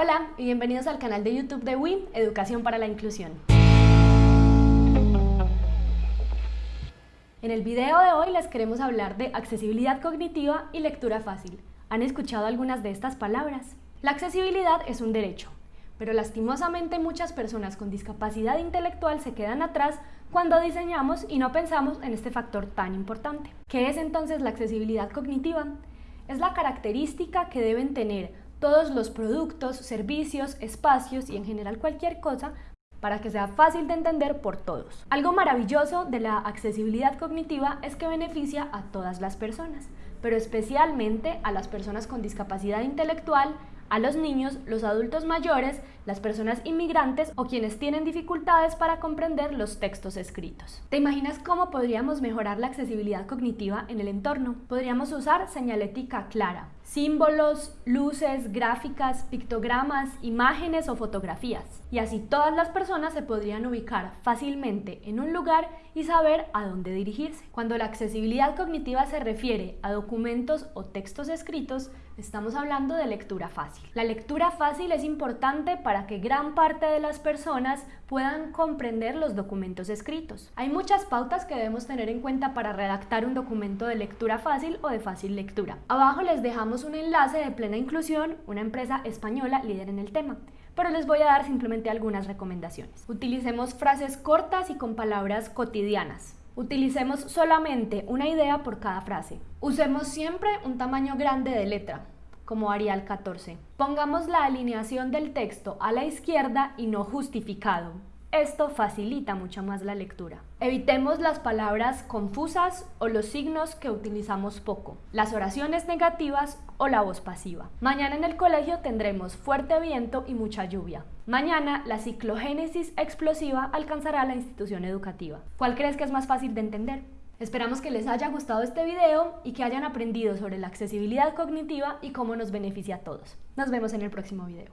Hola y bienvenidos al canal de YouTube de WIM, Educación para la Inclusión. En el video de hoy les queremos hablar de accesibilidad cognitiva y lectura fácil. ¿Han escuchado algunas de estas palabras? La accesibilidad es un derecho, pero lastimosamente muchas personas con discapacidad intelectual se quedan atrás cuando diseñamos y no pensamos en este factor tan importante. ¿Qué es entonces la accesibilidad cognitiva? Es la característica que deben tener todos los productos, servicios, espacios y en general cualquier cosa para que sea fácil de entender por todos. Algo maravilloso de la accesibilidad cognitiva es que beneficia a todas las personas, pero especialmente a las personas con discapacidad intelectual, a los niños, los adultos mayores, las personas inmigrantes o quienes tienen dificultades para comprender los textos escritos. ¿Te imaginas cómo podríamos mejorar la accesibilidad cognitiva en el entorno? Podríamos usar señalética clara, símbolos, luces, gráficas, pictogramas, imágenes o fotografías. Y así todas las personas se podrían ubicar fácilmente en un lugar y saber a dónde dirigirse. Cuando la accesibilidad cognitiva se refiere a documentos o textos escritos, estamos hablando de lectura fácil. La lectura fácil es importante para que gran parte de las personas puedan comprender los documentos escritos. Hay muchas pautas que debemos tener en cuenta para redactar un documento de lectura fácil o de fácil lectura. Abajo les dejamos un enlace de Plena Inclusión, una empresa española líder en el tema, pero les voy a dar simplemente algunas recomendaciones. Utilicemos frases cortas y con palabras cotidianas. Utilicemos solamente una idea por cada frase. Usemos siempre un tamaño grande de letra, como Arial 14. Pongamos la alineación del texto a la izquierda y no justificado. Esto facilita mucho más la lectura. Evitemos las palabras confusas o los signos que utilizamos poco, las oraciones negativas o la voz pasiva. Mañana en el colegio tendremos fuerte viento y mucha lluvia. Mañana la ciclogénesis explosiva alcanzará la institución educativa. ¿Cuál crees que es más fácil de entender? Esperamos que les haya gustado este video y que hayan aprendido sobre la accesibilidad cognitiva y cómo nos beneficia a todos. Nos vemos en el próximo video.